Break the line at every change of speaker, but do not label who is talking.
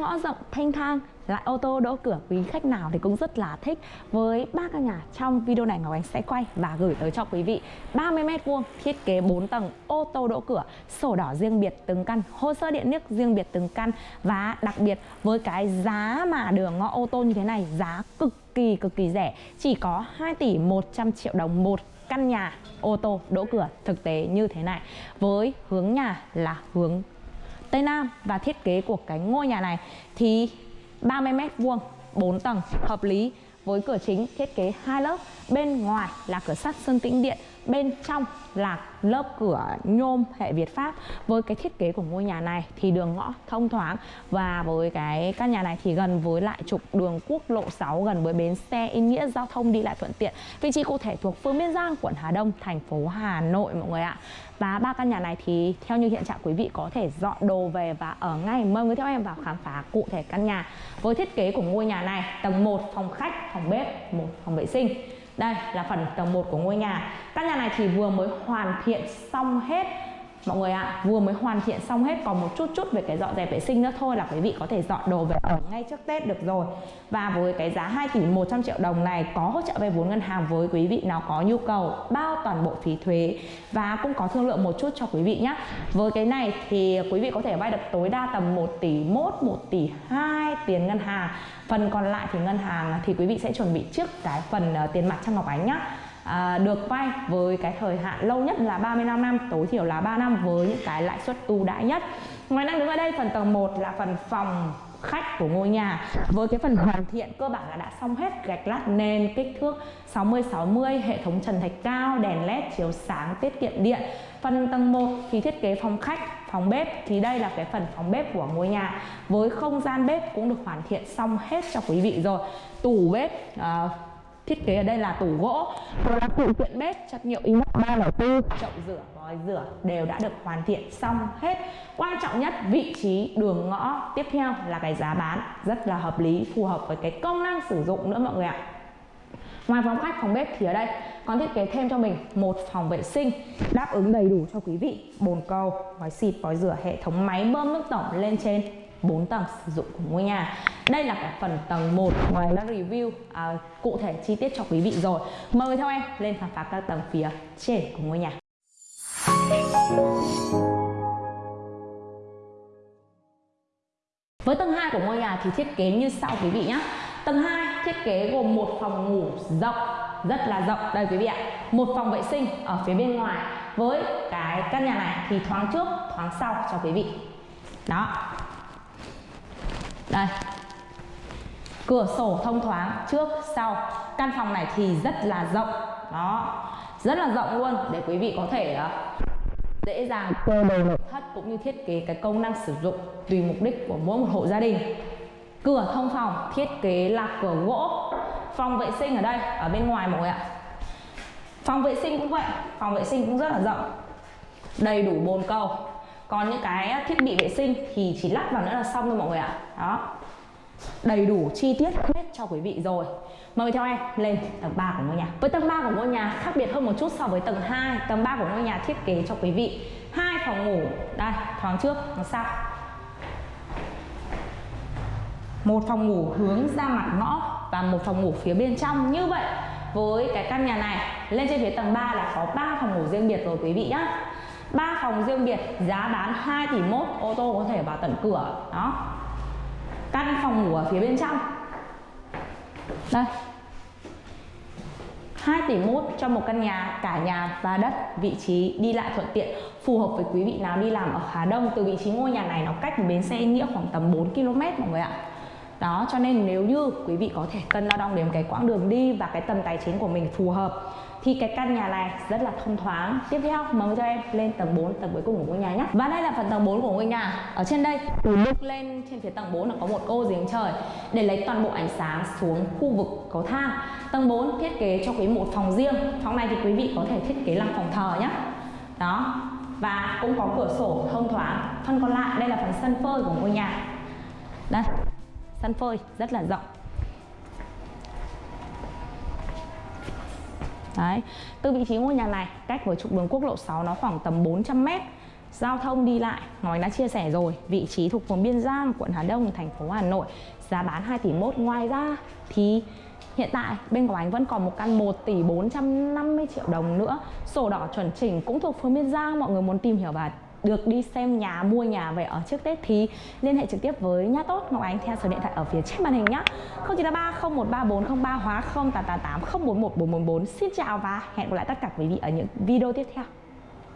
ngõ rộng thanh thang, lại ô tô đỗ cửa, quý khách nào thì cũng rất là thích. Với ba căn nhà trong video này, Ngọc Ánh sẽ quay và gửi tới cho quý vị. 30 m vuông, thiết kế 4 tầng, ô tô đỗ cửa, sổ đỏ riêng biệt từng căn, hồ sơ điện nước riêng biệt từng căn. Và đặc biệt, với cái giá mà đường ngõ ô tô như thế này, giá cực kỳ cực kỳ rẻ. Chỉ có 2 tỷ 100 triệu đồng một căn nhà ô tô đỗ cửa thực tế như thế này. Với hướng nhà là hướng Tây Nam và thiết kế của cái ngôi nhà này thì 30 m vuông 4 tầng hợp lý với cửa chính thiết kế hai lớp. Bên ngoài là cửa sắt, sơn tĩnh điện bên trong là lớp cửa nhôm hệ Việt Pháp. Với cái thiết kế của ngôi nhà này thì đường ngõ thông thoáng. Và với cái căn nhà này thì gần với lại trục đường quốc lộ 6 gần với bến xe ý nghĩa giao thông đi lại thuận tiện. Vị trí cụ thể thuộc phường Biên Giang, quận Hà Đông, thành phố Hà Nội, mọi người ạ. Và ba căn nhà này thì theo như hiện trạng quý vị có thể dọn đồ về và ở ngay. Mời người theo em vào khám phá cụ thể căn nhà. Với thiết kế của ngôi nhà này, tầng 1 phòng khách, phòng bếp, một phòng vệ sinh đây là phần tầng 1 của ngôi nhà. Căn nhà này thì vừa mới hoàn thiện xong hết. Mọi người ạ, à, vừa mới hoàn thiện xong hết Còn một chút chút về cái dọn dẹp vệ sinh nữa thôi Là quý vị có thể dọn đồ về ở ngay trước Tết được rồi. Và với cái giá 2 tỷ 100 triệu đồng này Có hỗ trợ vay vốn ngân hàng với quý vị nào có nhu cầu Bao toàn bộ phí thuế Và cũng có thương lượng một chút cho quý vị nhé Với cái này thì quý vị có thể vay được tối đa tầm 1 tỷ 1, 1 tỷ 2 tiền ngân hàng. Phần còn lại thì ngân hàng thì quý vị sẽ chuẩn bị trước cái phần ờ, tiền mặt trong Ngọc Ánh nhá à, được vay với cái thời hạn lâu nhất là 35 năm tối thiểu là 3 năm với những cái lãi suất ưu đãi nhất. Ngoài đang đứng ở đây phần tầng 1 là phần phòng khách của ngôi nhà. Với cái phần hoàn thiện cơ bản là đã xong hết gạch lát nền kích thước 60 60 hệ thống trần thạch cao đèn led chiếu sáng tiết kiệm điện. Phần tầng 1 thì thiết kế phòng khách phòng bếp thì đây là cái phần phòng bếp của ngôi nhà. Với không gian bếp cũng được hoàn thiện xong hết cho quý vị rồi. Tủ bếp uh, thiết kế ở đây là tủ gỗ. Rồi là phụ kiện bếp chất liệu inox 304 chậu rửa vòi rửa đều đã được hoàn thiện xong hết. Quan trọng nhất vị trí đường ngõ tiếp theo là cái giá bán rất là hợp lý phù hợp với cái công năng sử dụng nữa mọi người ạ. Ngoài phòng khách, phòng bếp thì ở đây. Còn thiết kế thêm cho mình một phòng vệ sinh đáp ứng đầy đủ cho quý vị. Bồn cầu, vòi xịt, vòi rửa, hệ thống máy bơm nước tổng lên trên. 4 tầng sử dụng của ngôi nhà. Đây là cả phần tầng 1 ngoài đã review à, cụ thể chi tiết cho quý vị rồi. Mời theo em lên khám phá các tầng phía trên của ngôi nhà. Với tầng 2 của ngôi nhà thì thiết kế như sau quý vị nhé Tầng 2 thiết kế gồm một phòng ngủ rộng rất là rộng. Đây quý vị ạ một phòng vệ sinh ở phía bên ngoài. Với cái căn nhà này thì thoáng trước thoáng sau cho quý vị. Đó đây. Cửa sổ thông thoáng trước sau. Căn phòng này thì rất là rộng. Đó. Rất là rộng luôn để quý vị có thể uh, dễ dàng cơ đầu nội thất cũng như thiết kế cái công năng sử dụng tùy mục đích của mỗi một hộ gia đình. Cửa thông phòng thiết kế là cửa gỗ. Phòng vệ sinh ở đây ở bên ngoài mọi người ạ. Phòng vệ sinh cũng vậy phòng vệ sinh cũng rất là rộng. Đầy đủ bồn cầu còn những cái thiết bị vệ sinh thì chỉ lắp vào nữa là xong thôi mọi người ạ. Đó. Đầy đủ chi tiết hết cho quý vị rồi. Mời theo em lên tầng 3 của ngôi nhà. Với tầng 3 của ngôi nhà khác biệt hơn một chút so với tầng 2 Tầng 3 của ngôi nhà thiết kế cho quý vị hai phòng ngủ. Đây, thoáng trước, thoáng sau một phòng ngủ hướng ra mặt ngõ và một phòng ngủ phía bên trong. Như vậy với cái căn nhà này lên trên phía tầng 3 là có 3 phòng ngủ riêng biệt rồi quý vị nhá ba phòng riêng biệt, giá bán 2 tỷ mốt, ô tô có thể vào tận cửa, đó. Căn phòng ngủ ở phía bên trong. Đây. 2 tỷ mốt cho một căn nhà, cả nhà và đất, vị trí đi lại thuận tiện, phù hợp với quý vị nào đi làm ở Hà Đông, từ vị trí ngôi nhà này nó cách bến xe nghĩa khoảng tầm 4 km mọi người ạ. Đó, cho nên nếu như quý vị có thể cân đo đong đếm cái quãng đường đi và cái tầm tài chính của mình phù hợp thì cái căn nhà này rất là thông thoáng. Tiếp theo, mời cho em lên tầng 4 tầng cuối cùng của ngôi nhà nhé. Và đây là phần tầng 4 của ngôi nhà. Ở trên đây, từ lúc lên trên phía tầng 4 là có một ô giếng trời để lấy toàn bộ ánh sáng xuống khu vực cầu thang. Tầng 4 thiết kế cho quý một phòng riêng. Phòng này thì quý vị có thể thiết kế làm phòng thờ nhé. Đó. Và cũng có cửa sổ thông thoáng. Phần còn lại, đây là phần sân phơi của ngôi nhà. Đây. Sân phơi rất là rộng. Đấy. Từ vị trí ngôi nhà này, cách với trục đường quốc lộ 6 nó khoảng tầm 400 m giao thông đi lại, nói đã chia sẻ rồi, vị trí thuộc phường Biên Giang, quận Hà Đông, thành phố Hà Nội, giá bán 2 tỷ 1 ngoài ra thì Hiện tại bên của anh vẫn còn một căn 1 tỷ 450 triệu đồng nữa. Sổ đỏ chuẩn chỉnh cũng thuộc phường Biên Giang, Mọi người muốn tìm hiểu và được đi xem nhà, mua nhà về ở trước Tết thì liên hệ trực tiếp với Nhà Tốt Ngọc Ánh theo số điện thoại ở phía trên màn hình nhé 0933 013403 hóa 0888 041 444 Xin chào và hẹn gặp lại tất cả quý vị ở những video tiếp theo.